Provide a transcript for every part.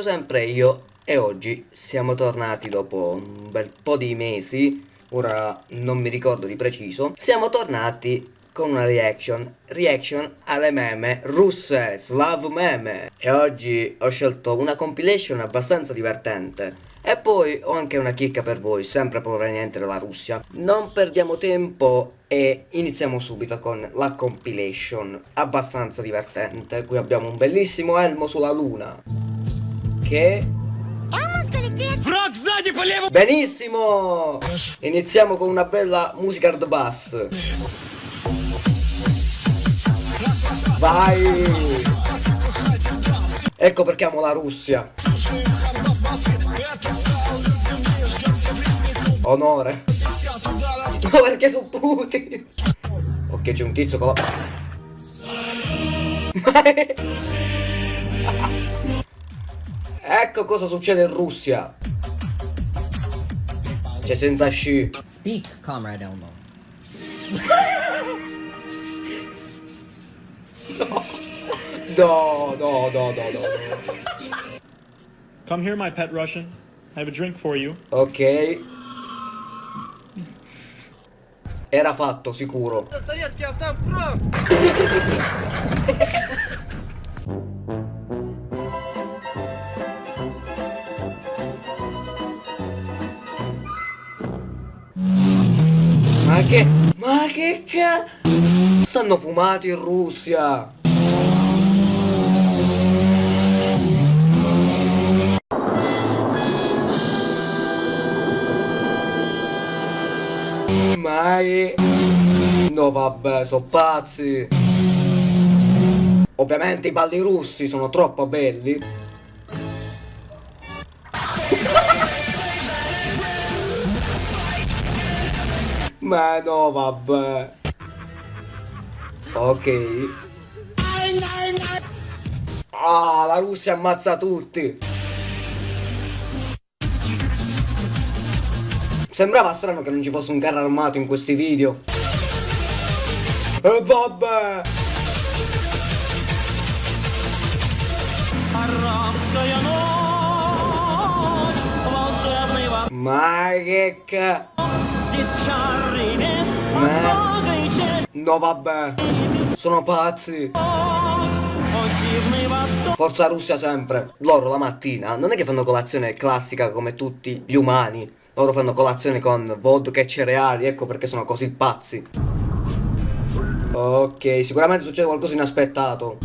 Tornati sempre io e oggi siamo tornati dopo un bel po' di mesi, ora non mi ricordo di preciso, siamo tornati con una reaction, reaction alle meme russe, Slav meme. E oggi ho scelto una compilation abbastanza divertente. E poi ho anche una chicca per voi, sempre proveniente dalla Russia. Non perdiamo tempo e iniziamo subito con la compilation, abbastanza divertente. Qui abbiamo un bellissimo elmo sulla luna. Che... Benissimo! Iniziamo con una bella musica hard bass. Vai! Ecco perché amo la Russia. Onore. Ma perché su Putin? Ok, c'è un tizio con la... ecco cosa succede in Russia. C'è senza sci. Speak, comrade Elmo. No, no, no, no, no. Come here, my pet Russian. I have a drink for you. Ok. Era fatto, sicuro. che... Ma che ca... Stanno fumati in Russia. Ma che... No vabbè, sono pazzi. Ovviamente i balli russi sono troppo belli. Ma no, vabbè. Ok. Ah, la Russia ammazza tutti. Sembrava strano che non ci fosse un carro armato in questi video. E vabbè. Ma che cazzo. Eh? No vabbè. Sono pazzi. Forza Russia sempre. Loro la mattina non è che fanno colazione classica come tutti gli umani. Loro fanno colazione con vodka e cereali Ecco perché sono così pazzi. Ok sicuramente succede qualcosa inaspettato.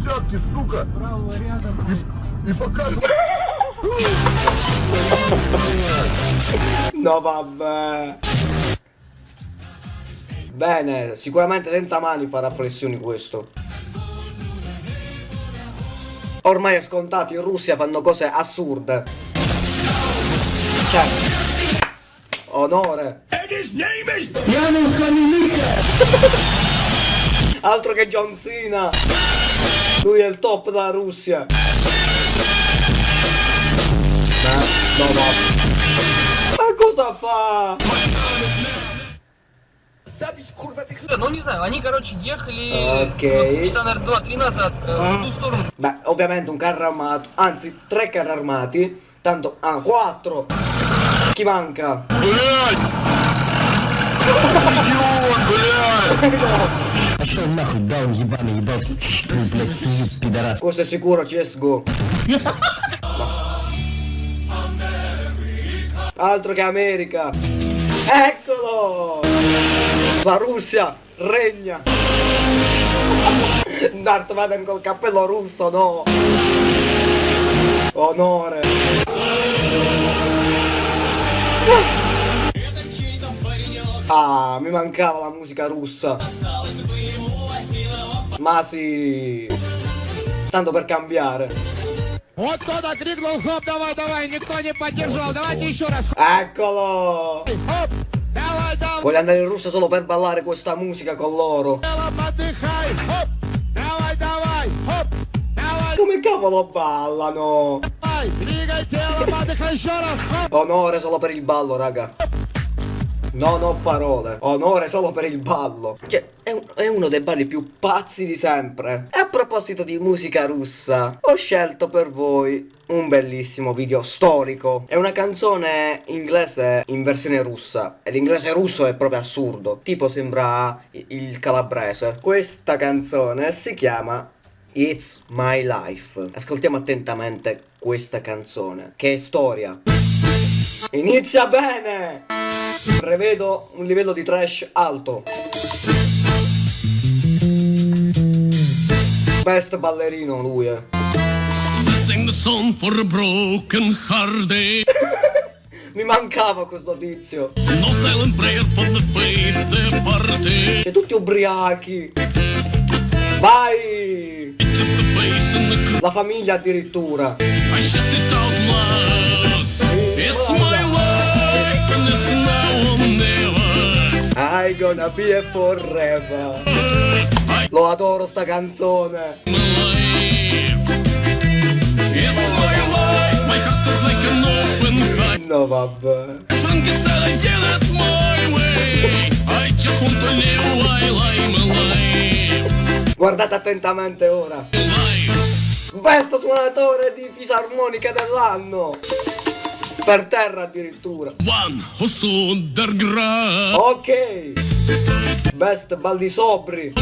No vabbè. Bene, sicuramente senza mani farà flessioni questo. Ormai è scontato, in Russia fanno cose assurde. Cioè, onore. Altro che John Cena. Lui è il top della Russia. Ma, no, no. Ma cosa fa? Ну, не знаю, они, короче, ехали Окей. ну, часа, наверное, два-три назад э, в ту сторону. Beh, ovviamente un carro armato, anzi tre carri armati, tanto, ah, quattro! Chi manca? Пошел нахуй, даун ебаный, ебать. Ты, блядь, свиньи, пидорас. Questo è sicuro CSGO. Altro che America! Eccolo! La Russia regna! Darth Vader col cappello russo, no! Onore! Ah, mi mancava la musica russa! Ma sì! Tanto per cambiare! Вот кто-то крикнул, хоп, давай, давай, никто не поддержал. Давайте еще раз. Eccolo! Хоп, давай, давай, Voglio andare in Russia solo per ballare questa musica con loro. Come cavolo ballano? Onore solo per il ballo, raga. Non ho parole. Onore solo per il ballo. Cioè, è, un, è uno dei balli più pazzi di sempre. È proposito di musica russa, ho scelto per voi un bellissimo video storico. È una canzone inglese in versione russa. E l'inglese russo è proprio assurdo. Tipo sembra il calabrese. Questa canzone si chiama It's My Life. Ascoltiamo attentamente questa canzone, che è storia. Inizia bene! Prevedo un livello di trash alto. Best ballerino lui, eh. Sing the song for a broken hearted. Mi mancava questo tizio. No silent prayer for the faith departed. C'è tutti ubriachi. Vai! La famiglia addirittura. I shut it out loud. It's my life and it's now or never. I gonna be a forever. Lo adoro sta canzone. No vabbè. Guardate attentamente ora. Alive. Best suonatore di fisarmonica dell'anno. Per terra addirittura. One who stood their ground. Ok. Best balli sobri.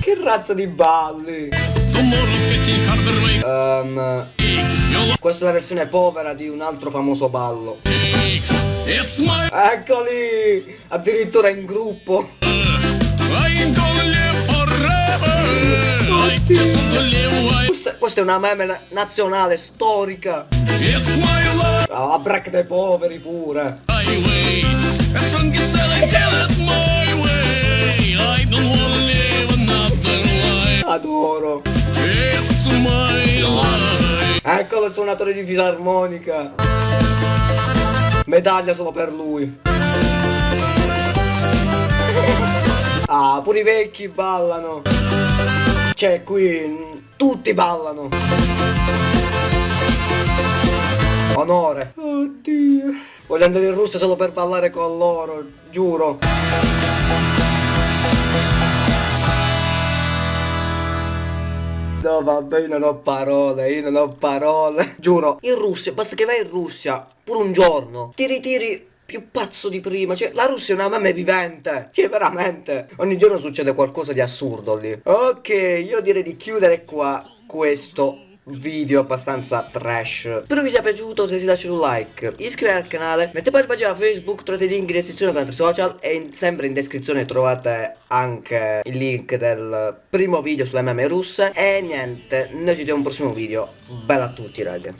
Che razza di balli. Your questa è la versione povera di un altro famoso ballo. Eccoli! Addirittura in gruppo. Questa, questa è una meme na- nazionale storica. Ah, La break dei poveri pure. Adoro. Eccolo il suonatore di fisarmonica. Medaglia solo per lui. Ah, pure i vecchi ballano. Cioè, qui mm, tutti ballano. Onore. Oddio. Voglio andare in Russia solo per ballare con loro, giuro. No vabbè io non ho parole, io non ho parole Giuro In Russia, basta che vai in Russia Pure un giorno Ti ritiri più pazzo di prima Cioè la Russia è una meme vivente Cioè veramente. Ogni giorno succede qualcosa di assurdo lì. Ok io direi di chiudere qua Questo video abbastanza trash. Spero vi sia piaciuto se si lascia un like Iscrivetevi al canale Mettete poi la pagina Facebook Trovate i link in descrizione con altri social E in- sempre in descrizione trovate anche il link del primo video sulle meme russe. E niente Noi ci vediamo un prossimo video. Bella a tutti raga